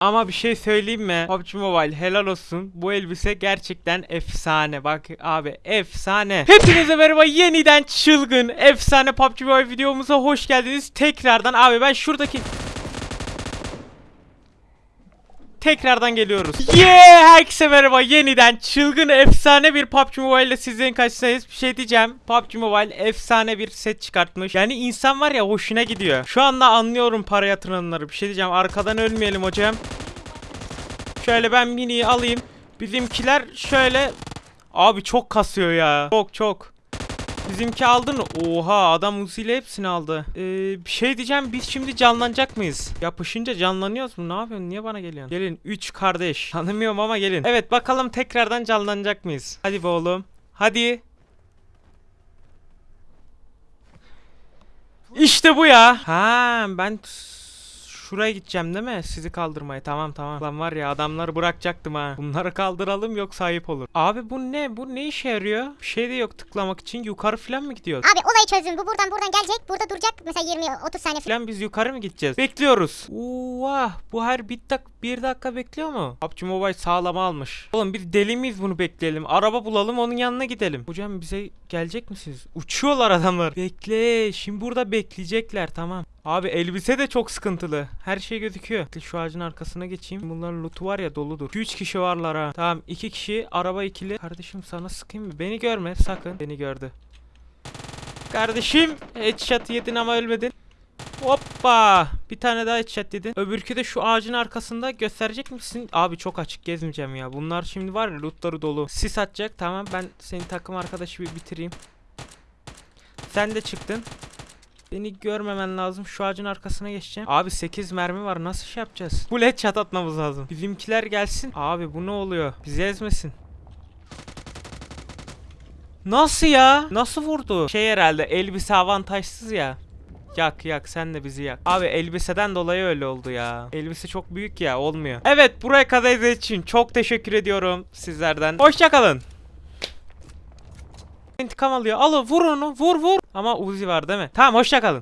Ama bir şey söyleyeyim mi? PUBG Mobile helal olsun. Bu elbise gerçekten efsane. Bak abi efsane. Hepinize merhaba yeniden çılgın efsane PUBG Mobile videomuza hoş geldiniz. Tekrardan abi ben şuradaki Tekrardan geliyoruz. Yeah! Herkese merhaba. Yeniden çılgın efsane bir PUBG Mobile ile sizlerin karşısındayız. Bir şey diyeceğim. PUBG Mobile efsane bir set çıkartmış. Yani insan var ya hoşuna gidiyor. Şu anda anlıyorum para yatıranları. Bir şey diyeceğim. Arkadan ölmeyelim hocam. Şöyle ben miniyi alayım. Bizimkiler şöyle... Abi çok kasıyor ya. Çok çok. Bizimki aldın? Oha adam Uzi ile hepsini aldı. Ee, bir şey diyeceğim biz şimdi canlanacak mıyız? Yapışınca canlanıyoruz mu? Ne yapıyorsun? Niye bana geliyorsun? Gelin 3 kardeş. Tanımıyorum ama gelin. Evet bakalım tekrardan canlanacak mıyız? Hadi be oğlum. Hadi. İşte bu ya. Ha ben şuraya gideceğim değil mi? Sizi kaldırmaya. Tamam tamam. Lan var ya adamları bırakacaktım ha. Bunları kaldıralım yok sahip olur. Abi bu ne? Bu ne işe yarıyor? Bir şey de yok tıklamak için. Yukarı falan mı gidiyor? Abi olayı çözdüm. Bu buradan buradan gelecek. Burada duracak. Mesela 20-30 saniye falan. Biz yukarı mı gideceğiz? Bekliyoruz. Vah bu her bir, dak bir dakika bekliyor mu? PUBG Mobile sağlama almış. Oğlum biz deli miyiz bunu bekleyelim? Araba bulalım onun yanına gidelim. Hocam bize gelecek misiniz? Uçuyorlar adamlar. Bekle. Şimdi burada bekleyecekler tamam. Abi elbise de çok sıkıntılı. Her şey gözüküyor. Şu ağacın arkasına geçeyim. Bunların lootu var ya doludur. 3 kişi varlar ha. Tamam 2 kişi araba ikili. Kardeşim sana sıkayım mı? Beni görme sakın. Beni gördü. Kardeşim headshot yedin ama ölmedin. Hoppa! Bir tane daha headshot yedin. Öbürkü de şu ağacın arkasında gösterecek misin? Abi çok açık gezmeyeceğim ya. Bunlar şimdi var ya lootları dolu. Sis atacak. Tamam ben senin takım arkadaşı bir bitireyim. Sen de çıktın. Beni görmemen lazım. Şu ağacın arkasına geçeceğim. Abi 8 mermi var. Nasıl şey yapacağız? Full headshot atmamız lazım. Bizimkiler gelsin. Abi bu ne oluyor? Bizi ezmesin. Nasıl ya? Nasıl vurdu? Şey herhalde elbise avantajsız ya. Yak yak sen de bizi yak. Abi elbiseden dolayı öyle oldu ya. Elbise çok büyük ya olmuyor. Evet buraya kadar izlediğiniz için çok teşekkür ediyorum sizlerden. Hoşçakalın. İntikam alıyor. Al vur onu vur vur. Ama Uzi var değil mi? Tamam hoşçakalın.